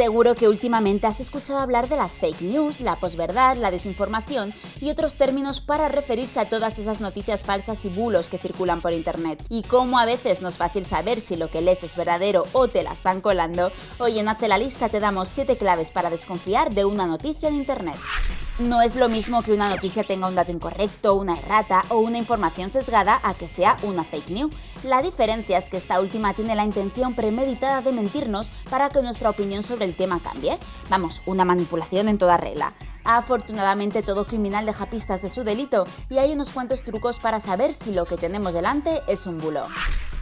Seguro que últimamente has escuchado hablar de las fake news, la posverdad, la desinformación y otros términos para referirse a todas esas noticias falsas y bulos que circulan por internet. Y como a veces no es fácil saber si lo que lees es verdadero o te la están colando, hoy en Hazte la lista te damos 7 claves para desconfiar de una noticia en internet. No es lo mismo que una noticia tenga un dato incorrecto, una errata o una información sesgada a que sea una fake news. La diferencia es que esta última tiene la intención premeditada de mentirnos para que nuestra opinión sobre el tema cambie. Vamos, una manipulación en toda regla. Afortunadamente todo criminal deja pistas de su delito y hay unos cuantos trucos para saber si lo que tenemos delante es un bulo.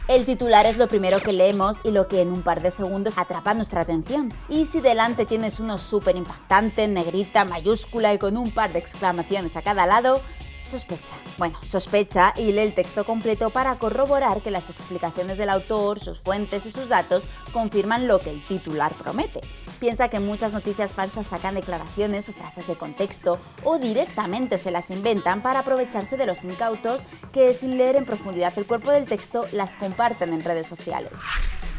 El titular es lo primero que leemos y lo que en un par de segundos atrapa nuestra atención. Y si delante tienes uno súper impactante, negrita, mayúscula y con un par de exclamaciones a cada lado, Sospecha. Bueno, sospecha y lee el texto completo para corroborar que las explicaciones del autor, sus fuentes y sus datos confirman lo que el titular promete. Piensa que muchas noticias falsas sacan declaraciones o frases de contexto o directamente se las inventan para aprovecharse de los incautos que sin leer en profundidad el cuerpo del texto las comparten en redes sociales.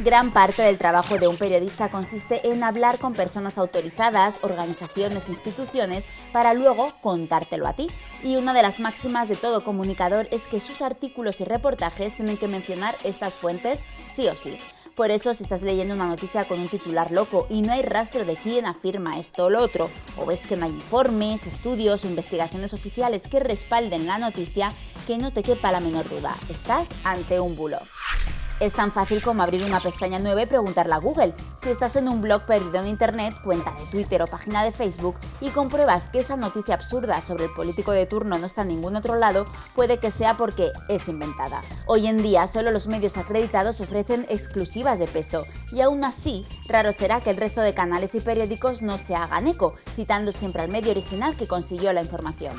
Gran parte del trabajo de un periodista consiste en hablar con personas autorizadas, organizaciones instituciones para luego contártelo a ti. Y una de las máximas de todo comunicador es que sus artículos y reportajes tienen que mencionar estas fuentes sí o sí. Por eso, si estás leyendo una noticia con un titular loco y no hay rastro de quién afirma esto o lo otro, o ves que no hay informes, estudios o investigaciones oficiales que respalden la noticia, que no te quepa la menor duda, estás ante un bulo. Es tan fácil como abrir una pestaña nueva y preguntarle a Google. Si estás en un blog perdido en Internet, cuenta de Twitter o página de Facebook y compruebas que esa noticia absurda sobre el político de turno no está en ningún otro lado, puede que sea porque es inventada. Hoy en día solo los medios acreditados ofrecen exclusivas de peso y aún así, raro será que el resto de canales y periódicos no se hagan eco, citando siempre al medio original que consiguió la información.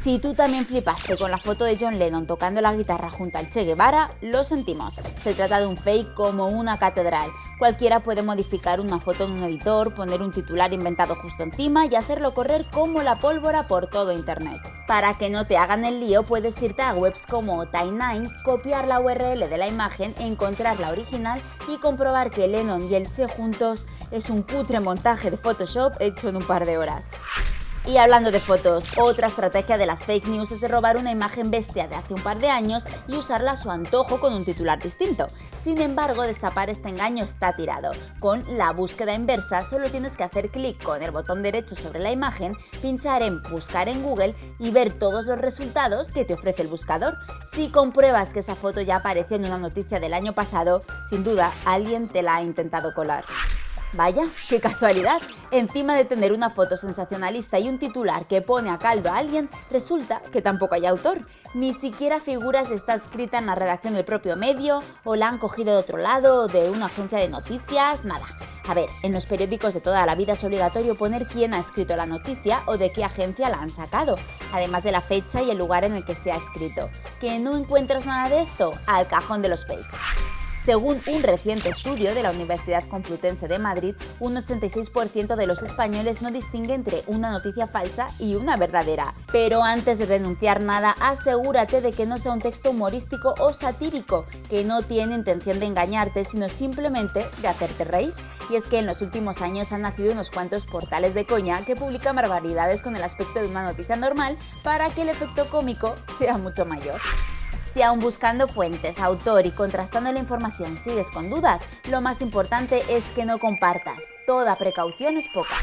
Si tú también flipaste con la foto de John Lennon tocando la guitarra junto al Che Guevara, lo sentimos. Se trata de un fake como una catedral. Cualquiera puede modificar una foto en un editor, poner un titular inventado justo encima y hacerlo correr como la pólvora por todo internet. Para que no te hagan el lío, puedes irte a webs como Time9, copiar la URL de la imagen, encontrar la original y comprobar que Lennon y el Che juntos es un putre montaje de Photoshop hecho en un par de horas. Y hablando de fotos, otra estrategia de las fake news es de robar una imagen bestia de hace un par de años y usarla a su antojo con un titular distinto. Sin embargo, destapar este engaño está tirado. Con la búsqueda inversa solo tienes que hacer clic con el botón derecho sobre la imagen, pinchar en Buscar en Google y ver todos los resultados que te ofrece el buscador. Si compruebas que esa foto ya apareció en una noticia del año pasado, sin duda alguien te la ha intentado colar. Vaya, qué casualidad. Encima de tener una foto sensacionalista y un titular que pone a caldo a alguien, resulta que tampoco hay autor. Ni siquiera figura si está escrita en la redacción del propio medio o la han cogido de otro lado o de una agencia de noticias, nada. A ver, en los periódicos de toda la vida es obligatorio poner quién ha escrito la noticia o de qué agencia la han sacado, además de la fecha y el lugar en el que se ha escrito. ¿Que no encuentras nada de esto? Al cajón de los fakes. Según un reciente estudio de la Universidad Complutense de Madrid, un 86% de los españoles no distingue entre una noticia falsa y una verdadera. Pero antes de denunciar nada, asegúrate de que no sea un texto humorístico o satírico, que no tiene intención de engañarte, sino simplemente de hacerte reír. Y es que en los últimos años han nacido unos cuantos portales de coña que publican barbaridades con el aspecto de una noticia normal para que el efecto cómico sea mucho mayor. Si aún buscando fuentes, autor y contrastando la información sigues con dudas, lo más importante es que no compartas. Toda precaución es poca.